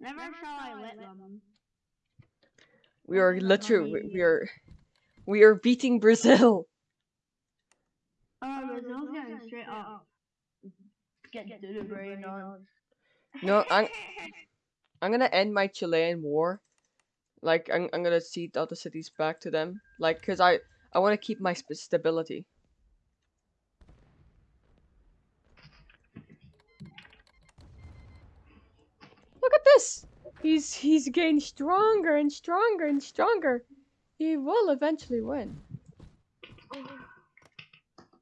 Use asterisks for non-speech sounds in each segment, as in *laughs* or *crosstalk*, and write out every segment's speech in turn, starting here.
Never shall I let them. We are literally we are we are beating Brazil. *laughs* Oh, Brazil's getting straight up. Get to the brain on. No, I'm *laughs* I'm gonna end my Chilean war. Like I'm I'm gonna cede other cities back to them. Like, cause I I want to keep my stability. This. He's he's getting stronger and stronger and stronger. He will eventually win.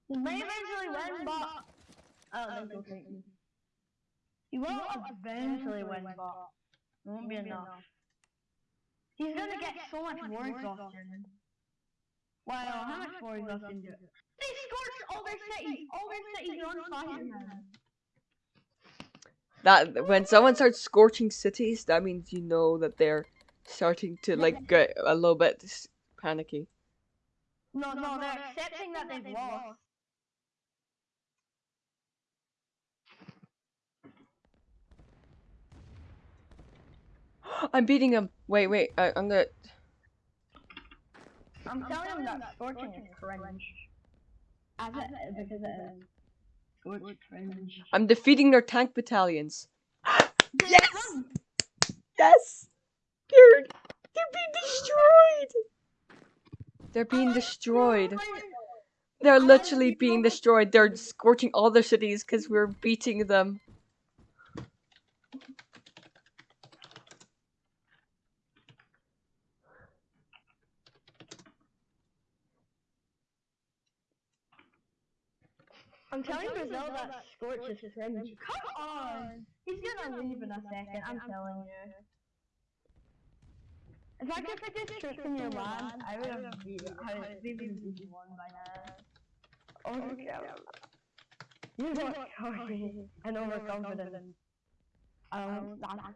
He may eventually win, but don't think he'll take me. He will eventually win, but it won't be enough. He's gonna get so much war exhaustion. Wow, how much war exhaustion do They scorched all their cities! All their cities are on fire now! That when someone starts scorching cities, that means you know that they're starting to like get a little bit panicky. No, no, they're accepting that they've lost. I'm beating him. Wait, wait. I, I'm gonna. I'm telling them that scorching is cringe. As it is, because it is. I'm defeating their tank battalions. *gasps* Yes! Yes! They're they're being destroyed. They're being oh destroyed. They're literally being destroyed. They're scorching all their cities because we're beating them. I'm telling Brazil that Scorch is cringe. Come on! He's gonna leave in a second, I'm telling you. If I could put this troops in your land, I would have beat I would have beaten one by now. Oh my god. You're not cocky and overconfident. Um, that.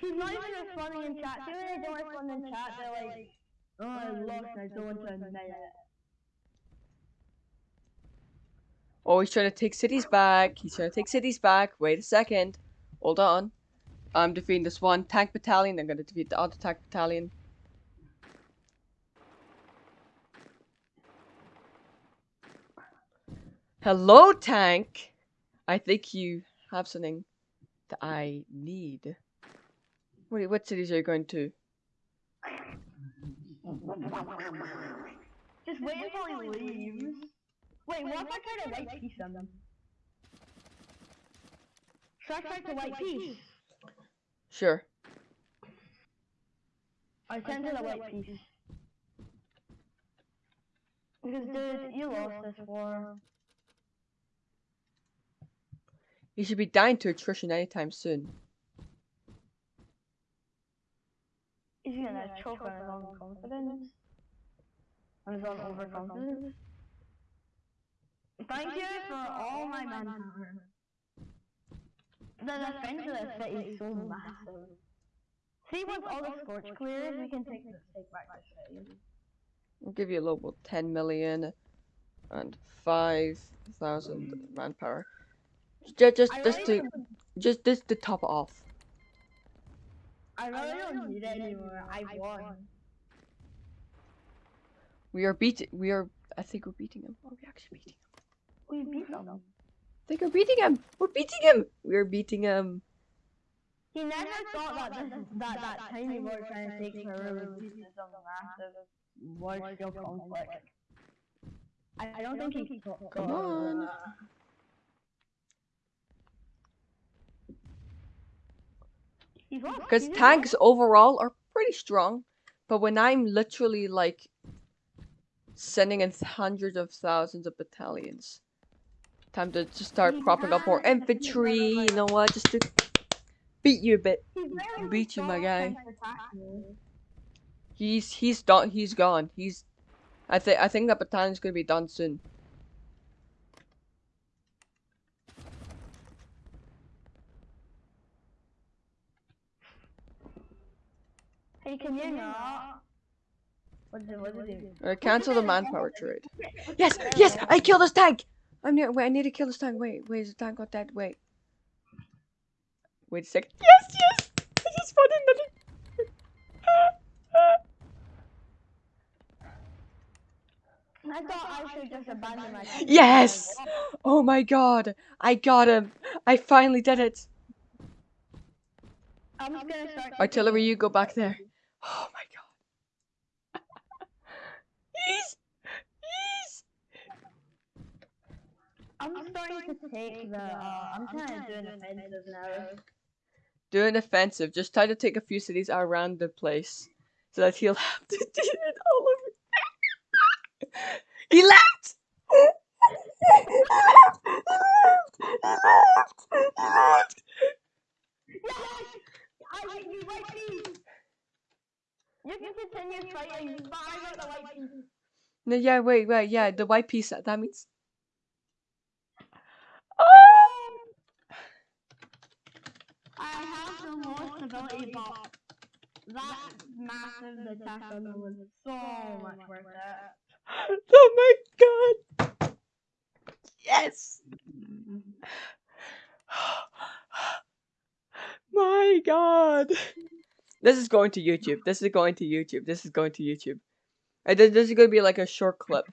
He's not even responding in chat. See when they don't respond in chat, they're like, oh, I lost, I don't want to admit it. Oh, he's trying to take cities back. He's trying to take cities back. Wait a second. Hold on. I'm defeating this one tank battalion. I'm gonna defeat the other tank battalion. Hello, tank. I think you have something that I need. What, what cities are you going to? Just wait until he leaves. Wait, what if I try to white peace on them? Should I try to white peace? Sure. I sent it a white peace. Because dude, you lost this war. You should be dying to attrition anytime soon. He's gonna choke on his own confidence. On his own overconfidence. Thank you for all my manpower. The defense of the city is so massive. See, once all the scorch clears, we can take, take back the city. I'll give you a local 10 million and 5,000 manpower. Just, just, just to, don't- just this to top it off. I really don't need it anymore. I won. We are beating, we are, I think we're beating him. Are we actually beating him? We beat them. I think we're beating him. We're beating him. We're beating him. He never thought that this, that that tiny war trying to take Peru would lead to some massive large-scale conflict. I, I don't think he thought. Come on. Because He's tanks overall are pretty strong. But when I'm literally like sending in hundreds of thousands of battalions, time to just start propping up more infantry, you know what, just to beat you a bit. Beat you, my guy. trying to attack me. He's he's done. He's gone. He's. I think I think that battalion's gonna be done soon. Hey, can you not? What did what did he? Uh, cancel the manpower trade. *laughs* Yes, yes, I killed this tank. I'm near. Wait, I need to kill this tank. Wait, wait, is the tank got dead? Wait. Wait a second. Yes, yes! I just found another. I thought I should just abandon my team. *laughs* Yes! Oh my god! I got him! I finally did it! I'm just gonna start. Artillery, you go back there. *gasps* Oh my god. *laughs* He's. He's. I'm starting to take the. Uh, I'm kind of doing offensive now. Do an offensive. Just try to take a few cities around the place so that he'll *laughs* have to do it all over. he left! He left! He left! He left! He left! Yes! I you right piece! You can continue fighting, but I got the white peace. No, yeah, wait, wait, yeah, the white peace, that means. Oh! I have the most ability, but that massive attack on them was so much worth it. *laughs* Oh my god! Yes! *gasps* my god! This is going to YouTube. This is going to YouTube. This is going to YouTube. This this is going to be like a short clip.